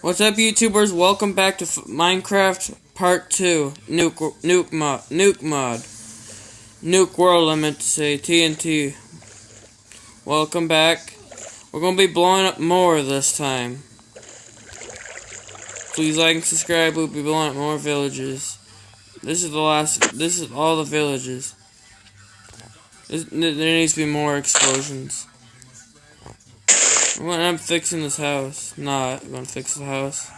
What's up, YouTubers? Welcome back to F Minecraft Part 2. Nuke, nuke mod. Nuke mod. Nuke World, I meant to say. TNT. Welcome back. We're going to be blowing up more this time. Please like and subscribe. We'll be blowing up more villages. This is the last. This is all the villages. This, there needs to be more explosions. When I'm fixing this house. Not I'm gonna fix the house.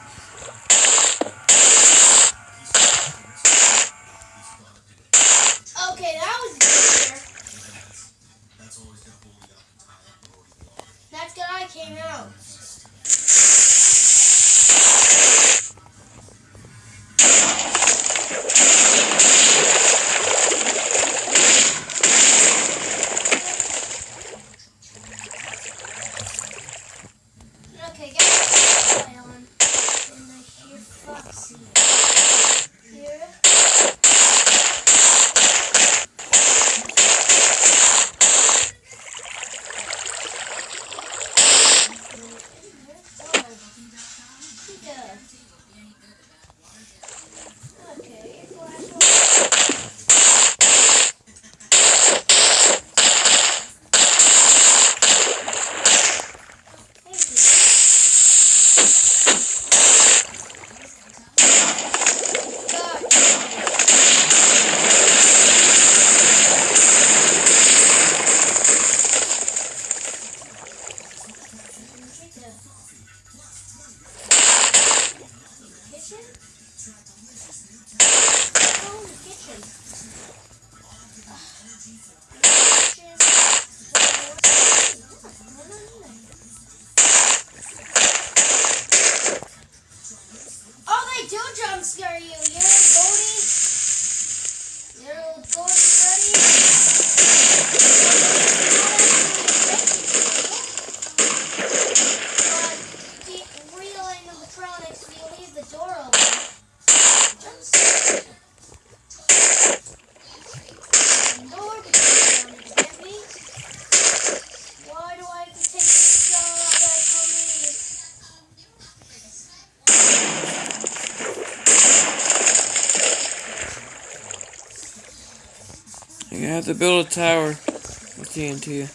Have to build a tower with TNT.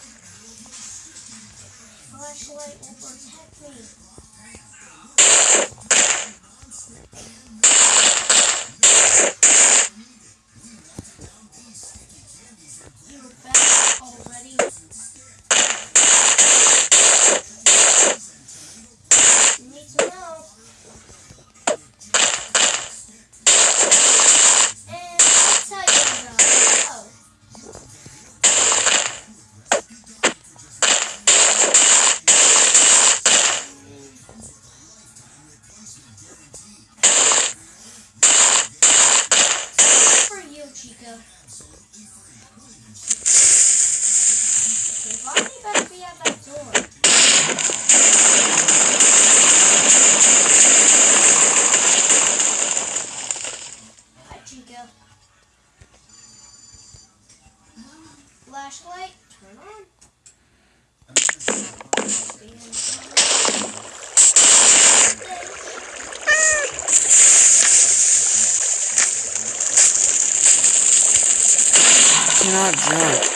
Flashlight will protect me. Flashlight, turn on. Cannot jump.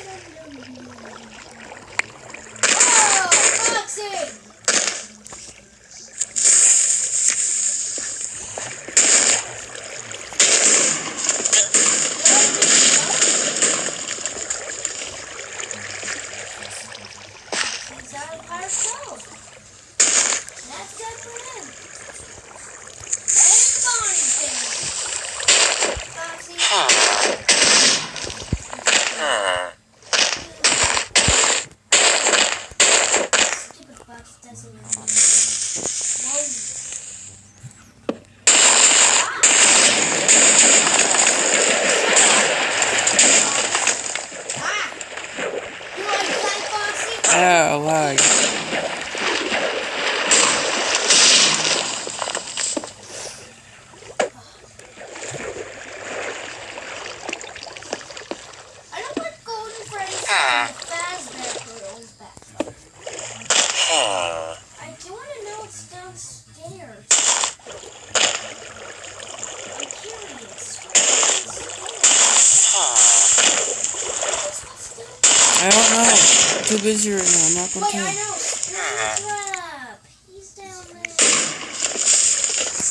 Yeah, lag. I don't want Golden Freddy's and the Fazbear Turtles back. I do want to know what's downstairs. I'm curious. I don't know. I'm too busy right now. I'm not gonna Wait, I know. Springtrap. He's down there.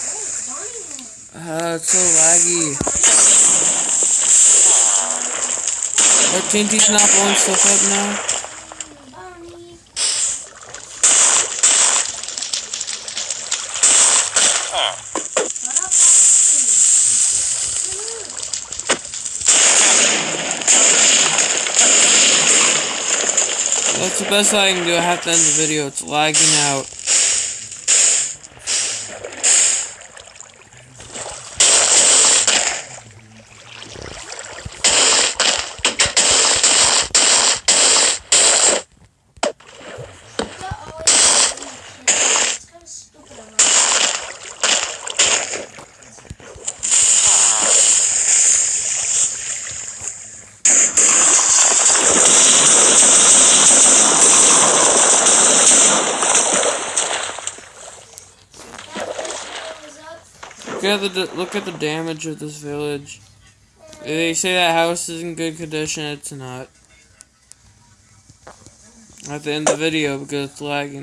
Oh, Bonnie. Uh, it's so laggy. Our TNT's not blowing stuff up now. Bonnie. That's the best I can do. I have to end the video. It's lagging out. Look at the look at the damage of this village. They say that house is in good condition. It's not. Have to end the video because it's lagging.